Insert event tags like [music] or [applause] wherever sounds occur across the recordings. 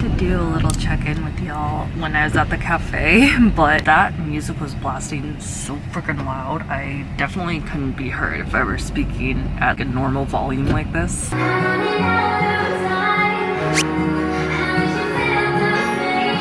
to do a little check-in with y'all when I was at the cafe, [laughs] but that music was blasting so freaking loud. I definitely couldn't be heard if I were speaking at a normal volume like this.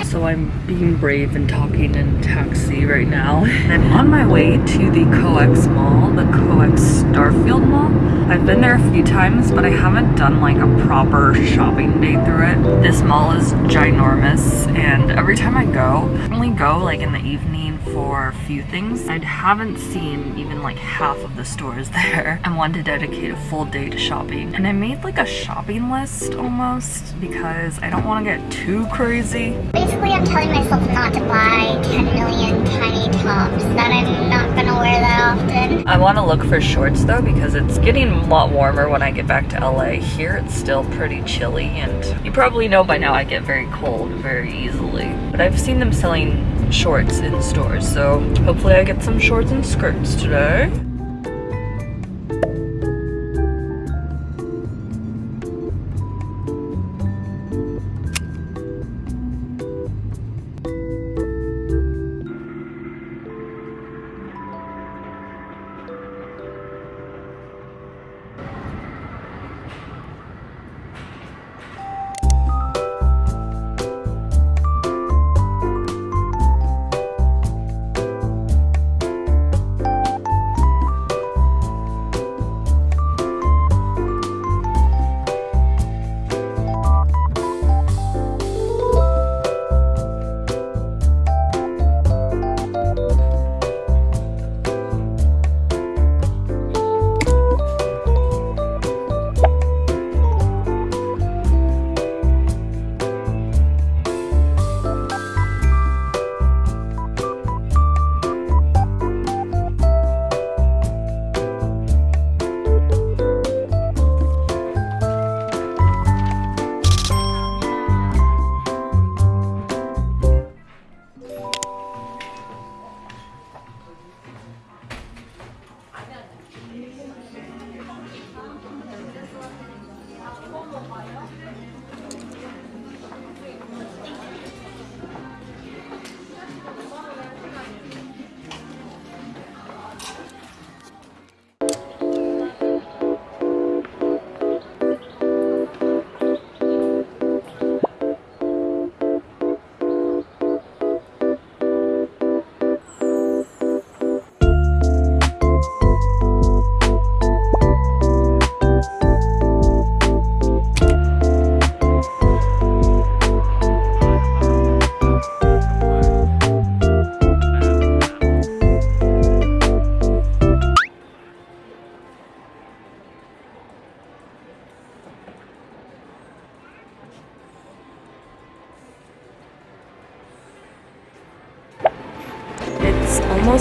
So I'm being brave and talking in taxi right now. [laughs] I'm on my way to the COEX Mall, the COEX Starfield Mall. I've been there a few times, but I haven't done like a proper shopping day through it. This mall is ginormous, and every time I go, I only go like in the evening for a few things. I haven't seen even like half of the stores [laughs] there. I wanted to dedicate a full day to shopping. And I made like a shopping list almost because I don't want to get too crazy. Basically, I'm telling myself not to buy 10 million tiny tops, that I'm not gonna wear that often. I want to look for shorts though because it's getting a lot warmer when I get back to LA. Here it's still pretty chilly and you probably know by now I get very cold very easily. But I've seen them selling shorts in stores so hopefully I get some shorts and skirts today.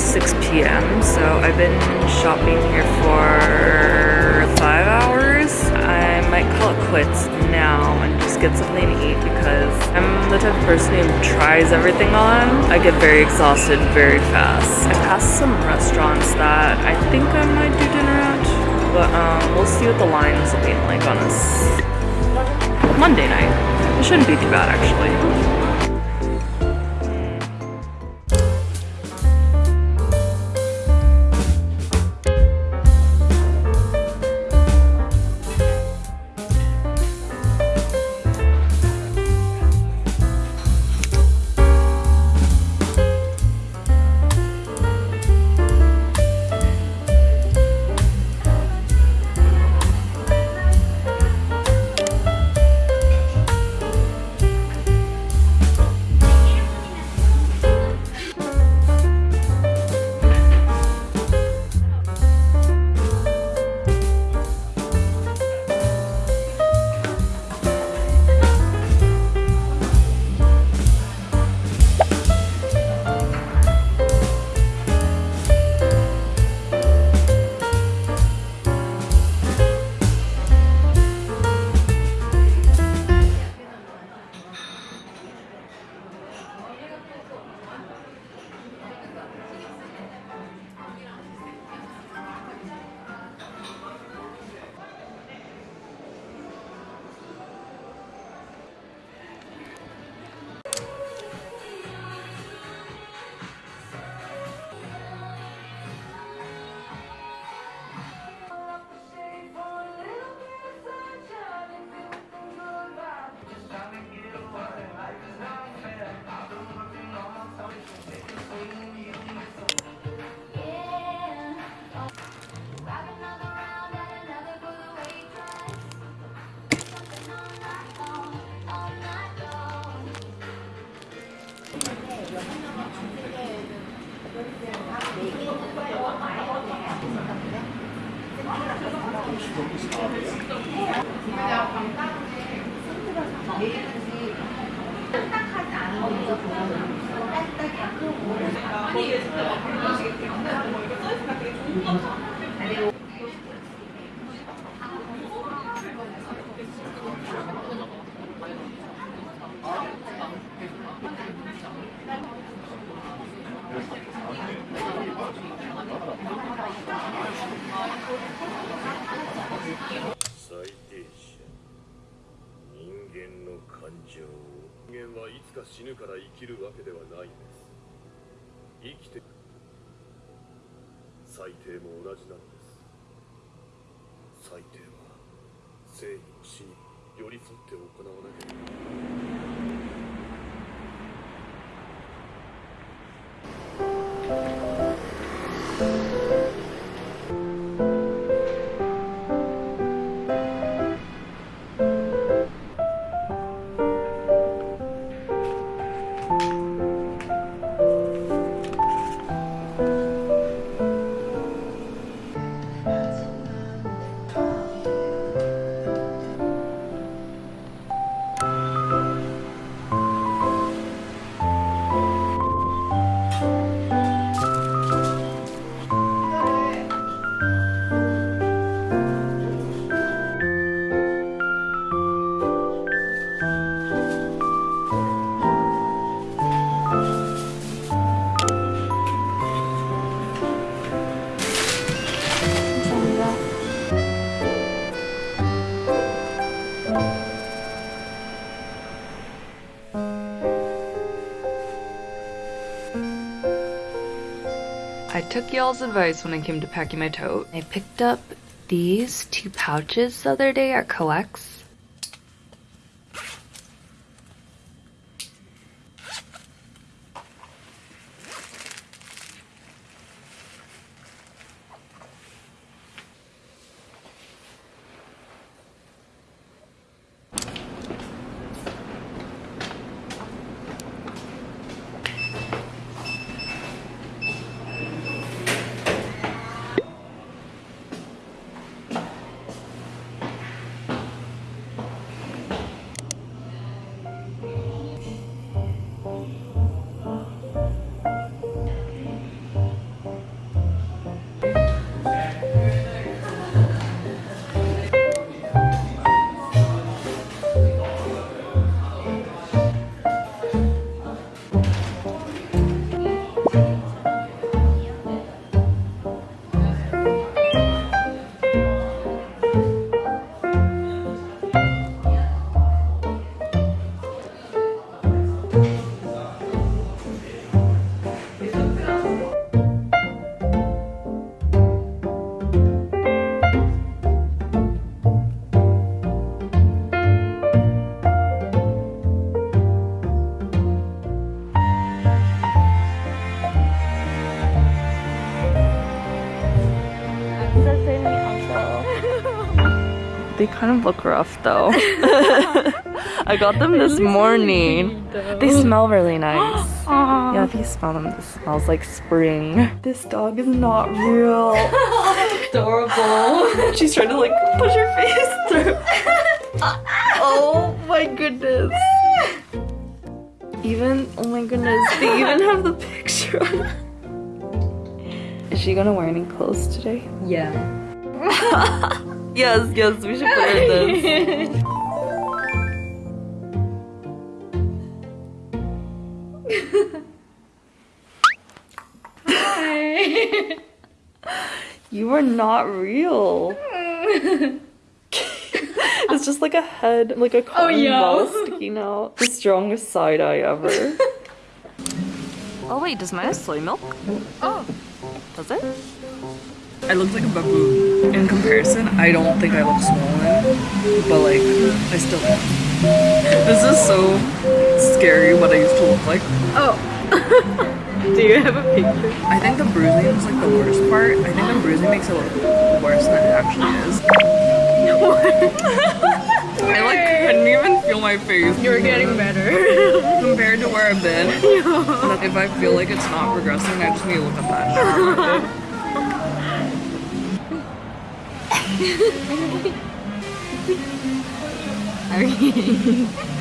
6 p.m. So I've been shopping here for five hours. I might call it quits now and just get something to eat because I'm the type of person who tries everything on. I get very exhausted very fast. I passed some restaurants that I think I might do dinner at, but um, we'll see what the line's looking like on this Monday night. It shouldn't be too bad actually. 감사합니다. Took y'all's advice when it came to packing my tote. I picked up these two pouches the other day at COEX. Kind of look rough though. [laughs] I got them this morning. They smell really nice. [gasps] Yeah, if you smell them, this smells like spring. This dog is not real. [laughs] Adorable. She's trying to like push her face through. [laughs] oh my goodness. Even, oh my goodness, they even have the picture on. Is she gonna wear any clothes today? Yeah. Yes, yes, we should put in this. You are not real. [laughs] it's just like a head, like a cotton oh, yeah. ball sticking out. The strongest side eye ever. [laughs] oh wait, does mine have soy milk? Oh. Does it? I look like a baboon. In comparison, I don't think I look swollen, but like, I still am. This is so scary what I used to look like. Oh. [laughs] Do you have a picture? I think the bruising is like the worst part. I think the bruising makes it look worse than it actually is. [laughs] I like couldn't even feel my face. You're getting better. [laughs] compared to where I've been. If I feel like it's not progressing, I just need to look at that. 같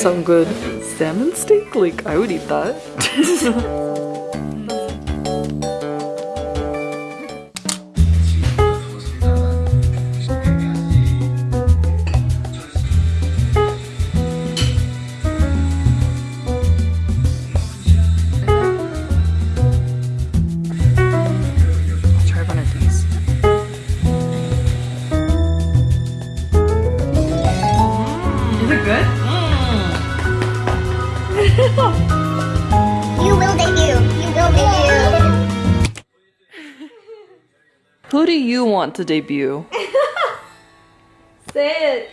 Sound good? Salmon steak? Like, I would eat that. [laughs] you want to debut? [laughs] Say it.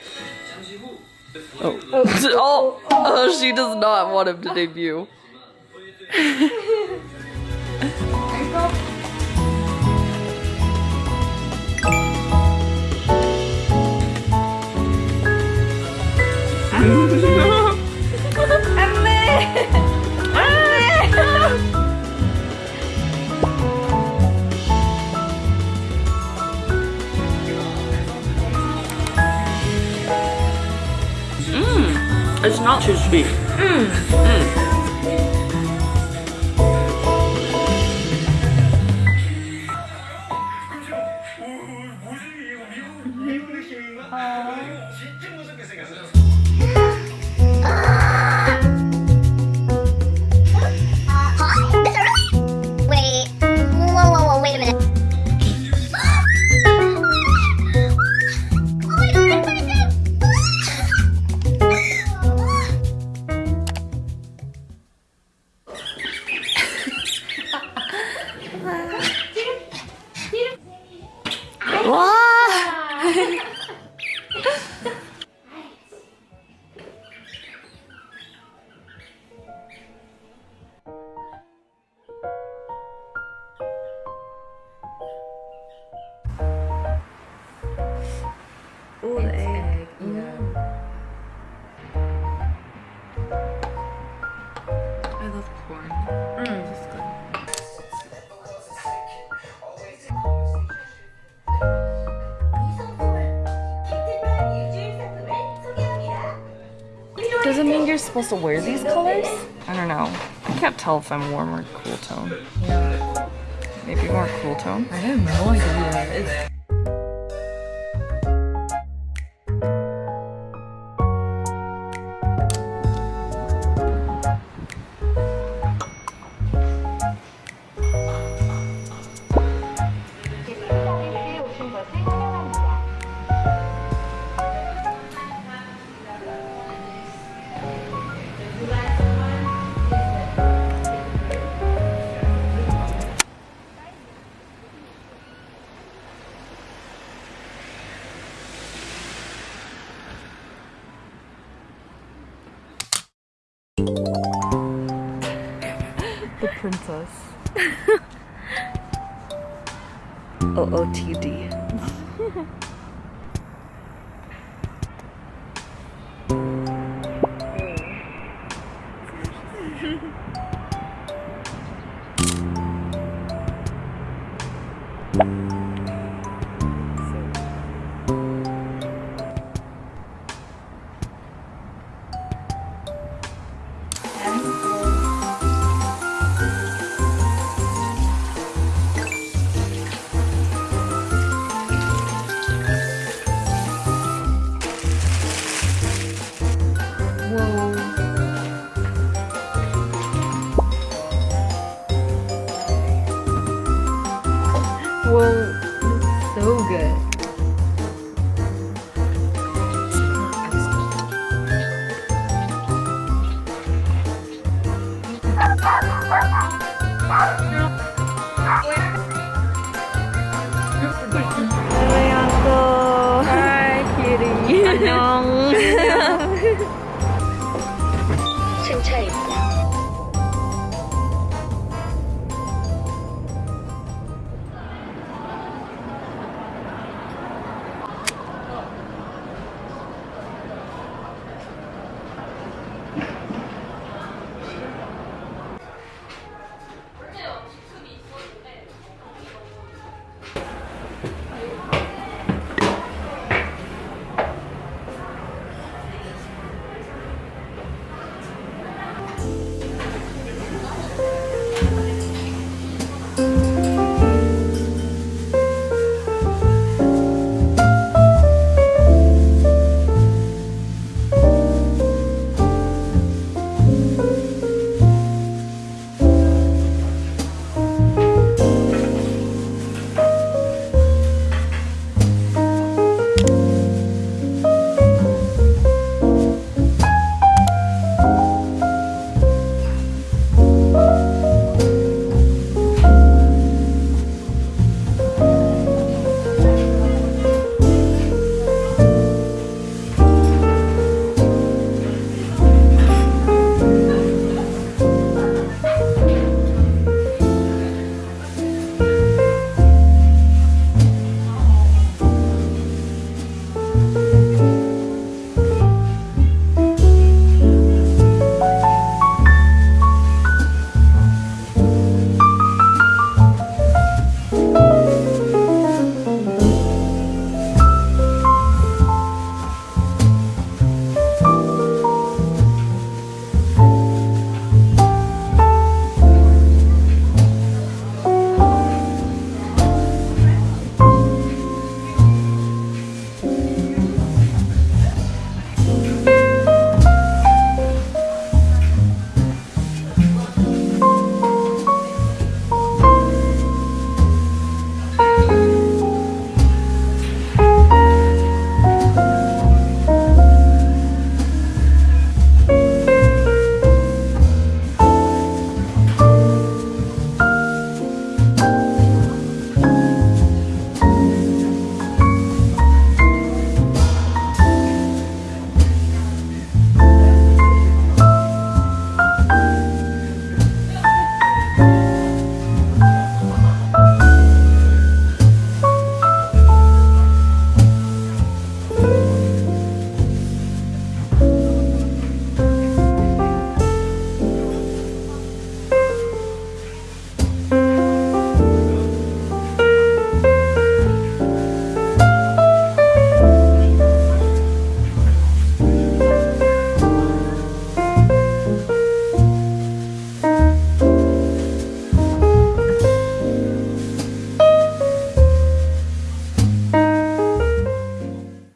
Oh. [laughs] oh, oh, she does not want him to debut. [laughs] It's supposed to wear these colors? I don't know. I can't tell if I'm warm or cool tone. Yeah. Maybe more cool tone. I have no idea. It's Thank you. OOTD. [laughs] Hi, kitty. [laughs] 안녕.